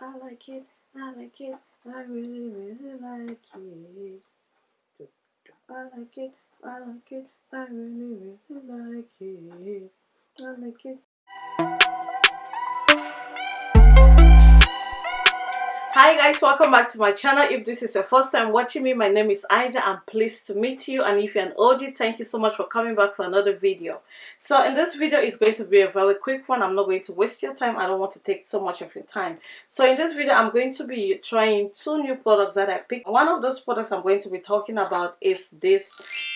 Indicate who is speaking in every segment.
Speaker 1: I like it, I like it, I really, really like it. I like it, I like it, I really, really like it. I like it. Hi guys welcome back to my channel. If this is your first time watching me my name is Ida I'm pleased to meet you. And if you're an OG thank you so much for coming back for another video. So in this video is going to be a very quick one. I'm not going to waste your time. I don't want to take so much of your time. So in this video I'm going to be trying two new products that I picked. One of those products I'm going to be talking about is this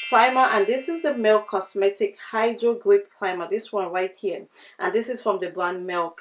Speaker 1: primer. And this is the Milk Cosmetic Hydro Grip Primer this one right here. And this is from the brand Milk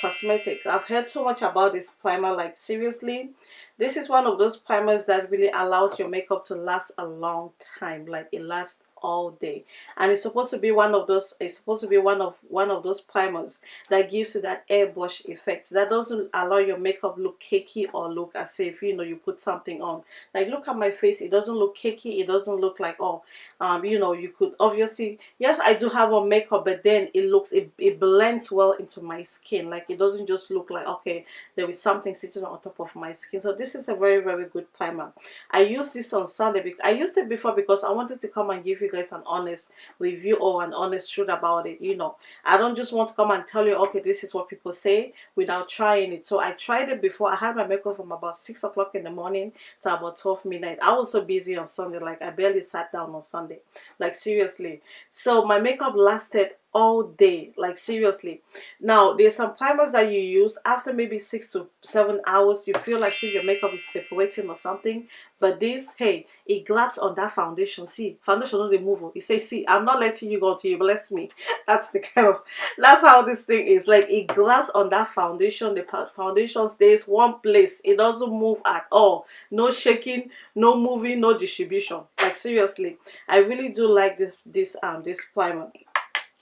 Speaker 1: cosmetics. I've heard so much about this primer like seriously this is one of those primers that really allows your makeup to last a long time like it lasts all day. And it's supposed to be one of those it's supposed to be one of one of those primers that gives you that airbrush effect. That doesn't allow your makeup look cakey or look as if you know you put something on. Like look at my face it doesn't look cakey it doesn't look like oh um you know you could obviously yes i do have on makeup but then it looks it, it blends well into my skin. Like it doesn't just look like okay there is something sitting on top of my skin. So this is a very very good primer. I used this on sunday because i used it before because i wanted to come and give you you guys an honest review or an honest truth about it you know. I don't just want to come and tell you okay this is what people say without trying it. So i tried it before. I had my makeup from about six o'clock in the morning to about 12 midnight. I was so busy on sunday like i barely sat down on sunday. Like seriously. So my makeup lasted all day like seriously. Now there's some primers that you use after maybe six to seven hours you feel like see your makeup is separating or something but this hey it grabs on that foundation. See foundation the move it says see i'm not letting you go until you bless me. That's the kind of that's how this thing is. Like it grabs on that foundation. The foundation stays one place. It doesn't move at all. No shaking no moving no distribution. Like seriously i really do like this this um this primer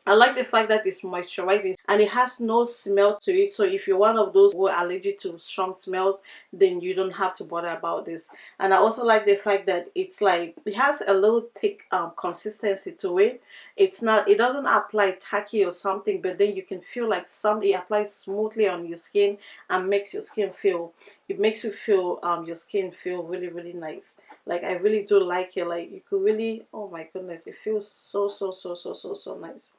Speaker 1: I like the fact that it's moisturizing and it has no smell to it. So if you're one of those who are allergic to strong smells then you don't have to bother about this. And I also like the fact that it's like it has a little thick um, consistency to it. It's not it doesn't apply tacky or something but then you can feel like some it applies smoothly on your skin and makes your skin feel it makes you feel um your skin feel really really nice. Like I really do like it. Like you could really oh my goodness it feels so so so so so so nice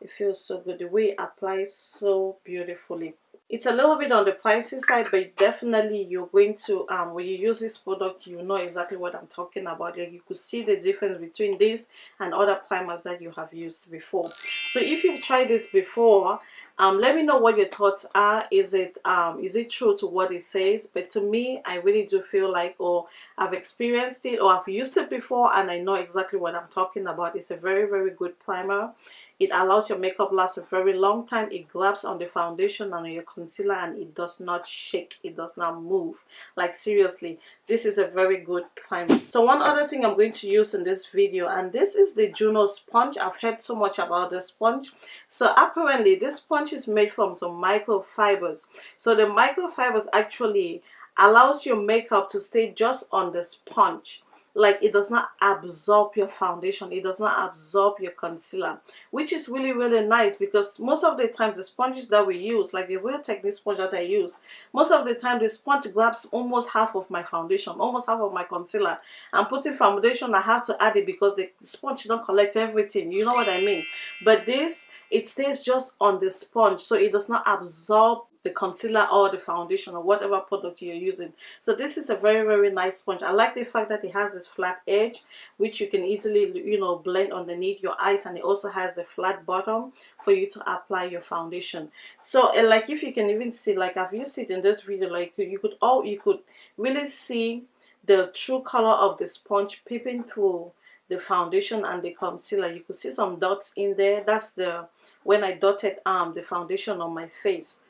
Speaker 1: it feels so good. The way it applies so beautifully. It's a little bit on the pricey side but definitely you're going to um when you use this product you know exactly what i'm talking about. Like you could see the difference between this and other primers that you have used before. So if you've tried this before um, let me know what your thoughts are. Is it um, is it true to what it says? But to me I really do feel like or oh, I've experienced it or I've used it before and I know exactly what I'm talking about. It's a very very good primer. It allows your makeup last a very long time. It grabs on the foundation and your concealer and it does not shake. It does not move. Like seriously this is a very good primer. So one other thing I'm going to use in this video and this is the Juno sponge. I've heard so much about the sponge. So apparently this sponge is made from some microfibers. So the microfibers actually allows your makeup to stay just on the sponge like it does not absorb your foundation it does not absorb your concealer which is really really nice because most of the times the sponges that we use like the real technique sponge that I use most of the time the sponge grabs almost half of my foundation almost half of my concealer. I'm putting foundation I have to add it because the sponge don't collect everything you know what I mean? But this it stays just on the sponge so it does not absorb the concealer or the foundation or whatever product you're using. So this is a very very nice sponge. I like the fact that it has this flat edge which you can easily you know blend underneath your eyes and it also has the flat bottom for you to apply your foundation. So like if you can even see like i've used it in this video like you could all you could really see the true color of the sponge peeping through the foundation and the concealer. You could see some dots in there. That's the when i dotted um the foundation on my face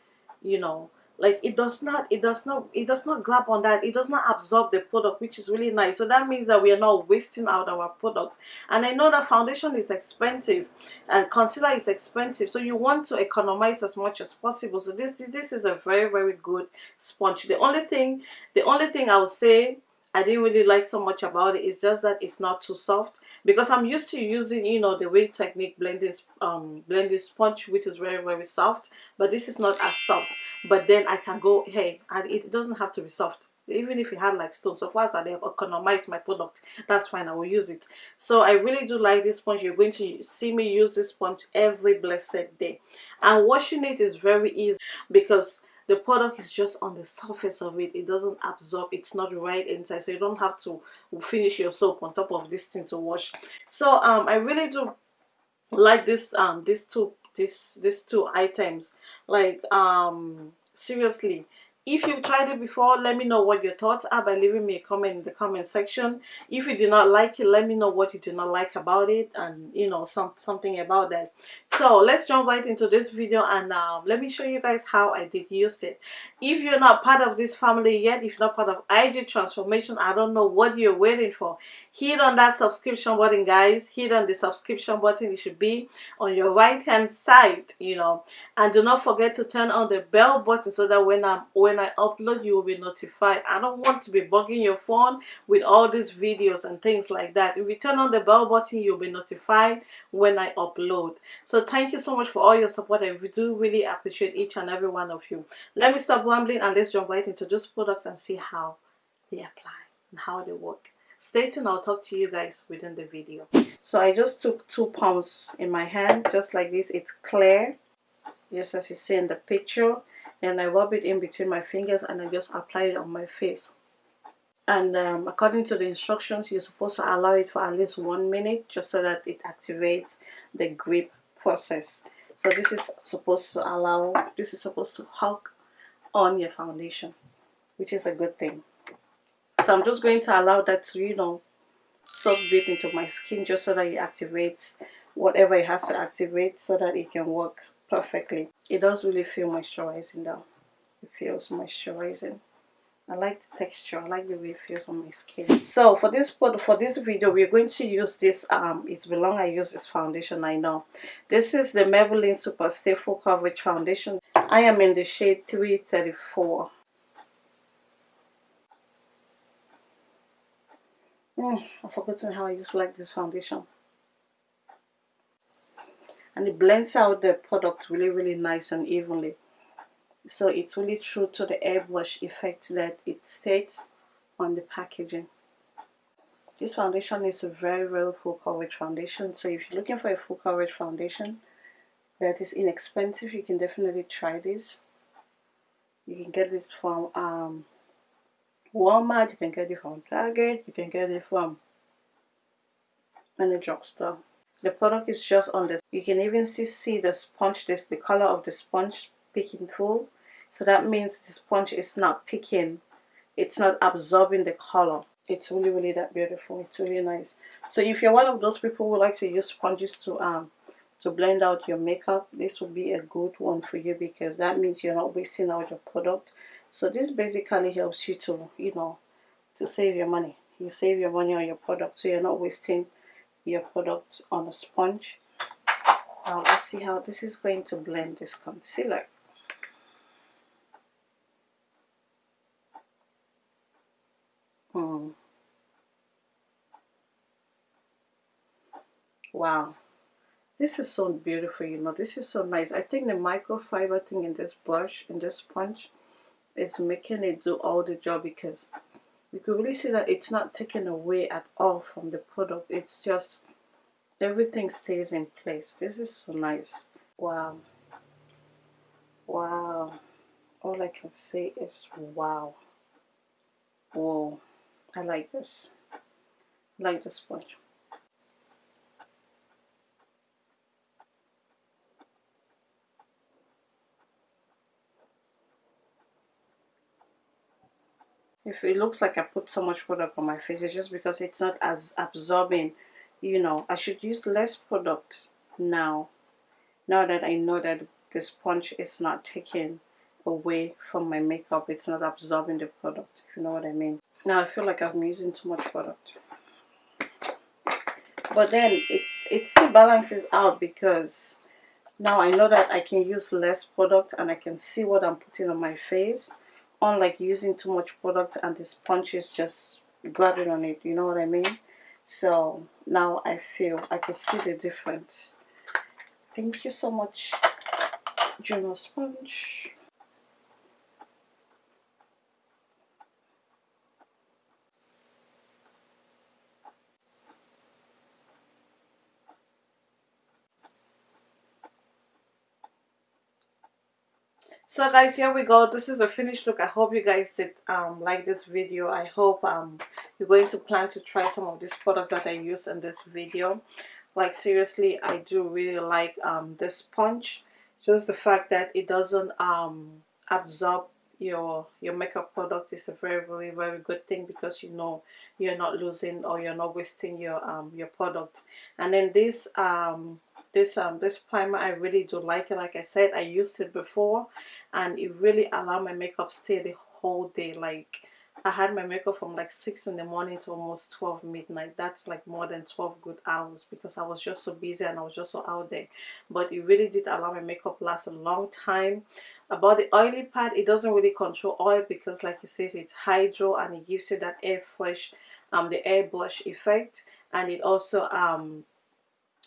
Speaker 1: you know like it does not it does not it does not grab on that it does not absorb the product which is really nice. So that means that we are not wasting out our product. And i know that foundation is expensive and concealer is expensive so you want to economize as much as possible. So this this is a very very good sponge. The only thing the only thing i would say I didn't really like so much about it. It's just that it's not too soft because I'm used to using, you know, the Real Technique blending um blending sponge, which is very very soft. But this is not as soft. But then I can go, hey, and it doesn't have to be soft even if it had like stones so far that they economize my product that's fine i will use it so i really do like this sponge you're going to see me use this sponge every blessed day and washing it is very easy because the product is just on the surface of it. It doesn't absorb. It's not right inside. So you don't have to finish your soap on top of this thing to wash. So um i really do like this um these two this these two items. Like um seriously if you've tried it before let me know what your thoughts are by leaving me a comment in the comment section. If you did not like it let me know what you did not like about it and you know some something about that. So let's jump right into this video and um, let me show you guys how I did use it. If you're not part of this family yet if you're not part of IG transformation I don't know what you're waiting for. Hit on that subscription button guys. Hit on the subscription button. It should be on your right hand side you know. And do not forget to turn on the bell button so that when I'm when I upload you will be notified. I don't want to be bugging your phone with all these videos and things like that. If you turn on the bell button you'll be notified when I upload. So thank you so much for all your support. I do really appreciate each and every one of you. Let me stop rambling and let's jump right into those products and see how they apply and how they work. Stay tuned. I'll talk to you guys within the video. So i just took two pumps in my hand just like this. It's clear. Just as you see in the picture and I rub it in between my fingers and I just apply it on my face. And um, according to the instructions you're supposed to allow it for at least one minute just so that it activates the grip process. So this is supposed to allow this is supposed to hook on your foundation which is a good thing. So I'm just going to allow that to you know soak deep into my skin just so that it activates whatever it has to activate so that it can work perfectly. It does really feel moisturizing though. It feels moisturizing. I like the texture. I like the way it feels on my skin. So for this for this video, we're going to use this. Um, it's been long I use this foundation. I know. This is the Maybelline Super Stay Full Coverage Foundation. I am in the shade 334. Mm, I've forgotten how I used like this foundation and it blends out the product really really nice and evenly. So it's really true to the airbrush effect that it states on the packaging. This foundation is a very very full coverage foundation. So if you're looking for a full coverage foundation that is inexpensive you can definitely try this. You can get this from um, Walmart, you can get it from Target, you can get it from any drugstore the product is just on this you can even see, see the sponge this the color of the sponge picking through. So that means the sponge is not picking it's not absorbing the color. It's really really that beautiful. It's really nice. So if you're one of those people who like to use sponges to um to blend out your makeup this would be a good one for you because that means you're not wasting out your product. So this basically helps you to you know to save your money. You save your money on your product so you're not wasting your product on a sponge. Now let's see how this is going to blend this concealer. Hmm. wow. This is so beautiful you know this is so nice. I think the microfiber thing in this brush in this sponge is making it do all the job because you can really see that it's not taken away at all from the product. It's just everything stays in place. This is so nice. Wow. Wow. All I can say is wow. Whoa. I like this. I like this sponge if it looks like I put so much product on my face it's just because it's not as absorbing you know. I should use less product now now that I know that the sponge is not taking away from my makeup it's not absorbing the product if you know what I mean. Now I feel like I'm using too much product. But then it, it still balances out because now I know that I can use less product and I can see what I'm putting on my face unlike using too much product and the sponge is just grabbing on it you know what I mean? So now I feel I can see the difference. Thank you so much Juno sponge so guys here we go. This is a finished look. I hope you guys did um, like this video. I hope um, you're going to plan to try some of these products that i use in this video. Like seriously i do really like um, this sponge just the fact that it doesn't um, absorb your your makeup product is a very very very good thing because you know you're not losing or you're not wasting your um your product. And then this um this um this primer i really do like it like i said i used it before and it really allowed my makeup stay the whole day like I had my makeup from like 6 in the morning to almost 12 midnight. That's like more than 12 good hours because I was just so busy and I was just so out there. But it really did allow my makeup last a long time. About the oily part, it doesn't really control oil because like it says it's hydro and it gives you that air fresh, um, the air brush effect. And it also um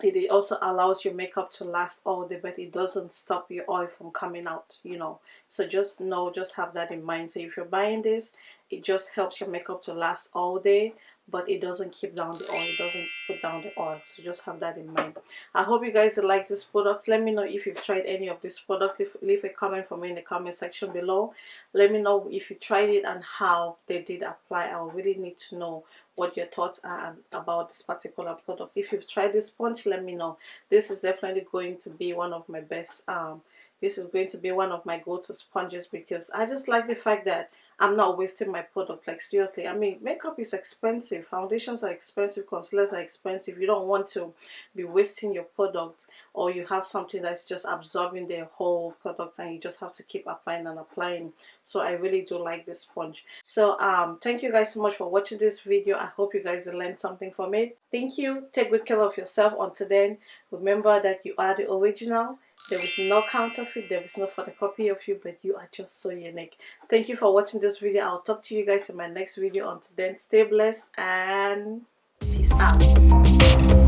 Speaker 1: it also allows your makeup to last all day but it doesn't stop your oil from coming out you know. So just know just have that in mind. So if you're buying this it just helps your makeup to last all day but it doesn't keep down the oil it doesn't put down the oil. So just have that in mind. I hope you guys like this product. Let me know if you've tried any of this product. Leave, leave a comment for me in the comment section below. Let me know if you tried it and how they did apply. I really need to know what your thoughts are about this particular product. If you've tried this sponge let me know. This is definitely going to be one of my best um this is going to be one of my go-to sponges because i just like the fact that I'm not wasting my product. Like seriously I mean makeup is expensive. Foundations are expensive. Concealers are expensive. You don't want to be wasting your product or you have something that's just absorbing the whole product and you just have to keep applying and applying. So I really do like this sponge. So um thank you guys so much for watching this video. I hope you guys learned something from it. Thank you. Take good care of yourself until then. Remember that you are the original there is no counterfeit, there is no photocopy of you, but you are just so unique. Thank you for watching this video. I'll talk to you guys in my next video. Until then, stay blessed and peace out.